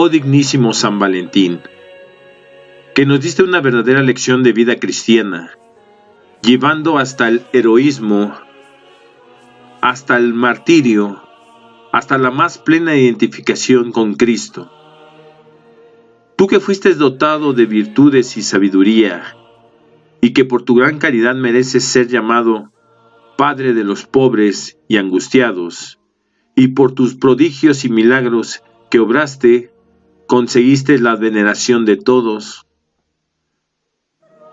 oh dignísimo San Valentín, que nos diste una verdadera lección de vida cristiana, llevando hasta el heroísmo, hasta el martirio, hasta la más plena identificación con Cristo. Tú que fuiste dotado de virtudes y sabiduría, y que por tu gran caridad mereces ser llamado Padre de los pobres y angustiados, y por tus prodigios y milagros que obraste, conseguiste la veneración de todos.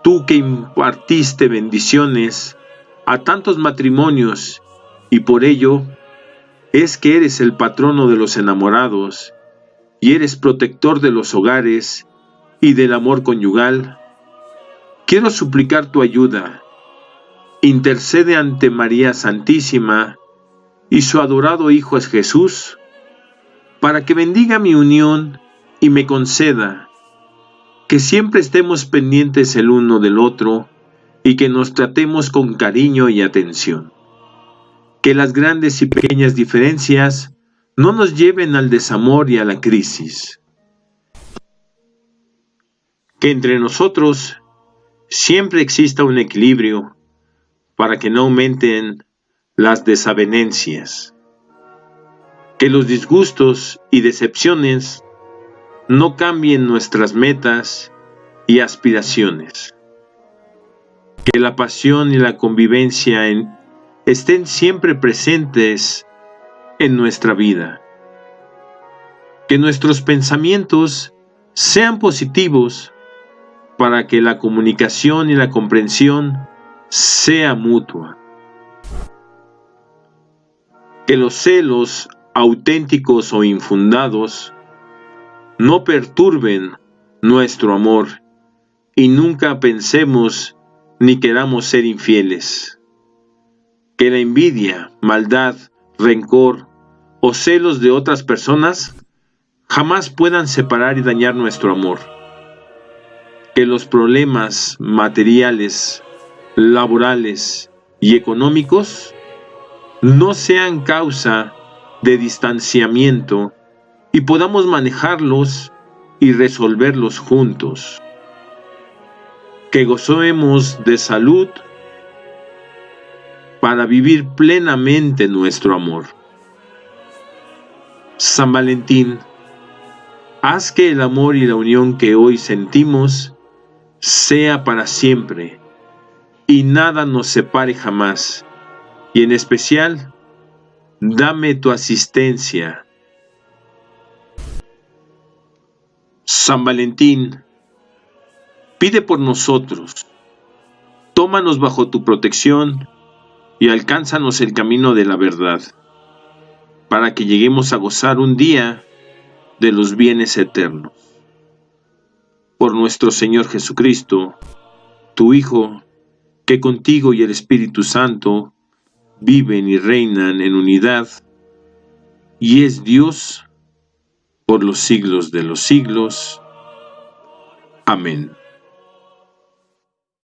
Tú que impartiste bendiciones a tantos matrimonios, y por ello es que eres el patrono de los enamorados, y eres protector de los hogares y del amor conyugal, quiero suplicar tu ayuda. Intercede ante María Santísima y su adorado Hijo es Jesús, para que bendiga mi unión y me conceda que siempre estemos pendientes el uno del otro y que nos tratemos con cariño y atención. Que las grandes y pequeñas diferencias no nos lleven al desamor y a la crisis. Que entre nosotros siempre exista un equilibrio para que no aumenten las desavenencias. Que los disgustos y decepciones no cambien nuestras metas y aspiraciones. Que la pasión y la convivencia estén siempre presentes en nuestra vida. Que nuestros pensamientos sean positivos para que la comunicación y la comprensión sea mutua. Que los celos auténticos o infundados no perturben nuestro amor y nunca pensemos ni queramos ser infieles. Que la envidia, maldad, rencor o celos de otras personas jamás puedan separar y dañar nuestro amor. Que los problemas materiales, laborales y económicos no sean causa de distanciamiento y podamos manejarlos y resolverlos juntos. Que gozemos de salud para vivir plenamente nuestro amor. San Valentín, haz que el amor y la unión que hoy sentimos sea para siempre y nada nos separe jamás, y en especial, dame tu asistencia. San Valentín, pide por nosotros, tómanos bajo tu protección y alcánzanos el camino de la verdad, para que lleguemos a gozar un día de los bienes eternos. Por nuestro Señor Jesucristo, tu Hijo, que contigo y el Espíritu Santo viven y reinan en unidad, y es Dios por los siglos de los siglos. Amén.